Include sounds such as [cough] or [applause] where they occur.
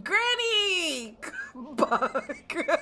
Granny! [laughs] Bug.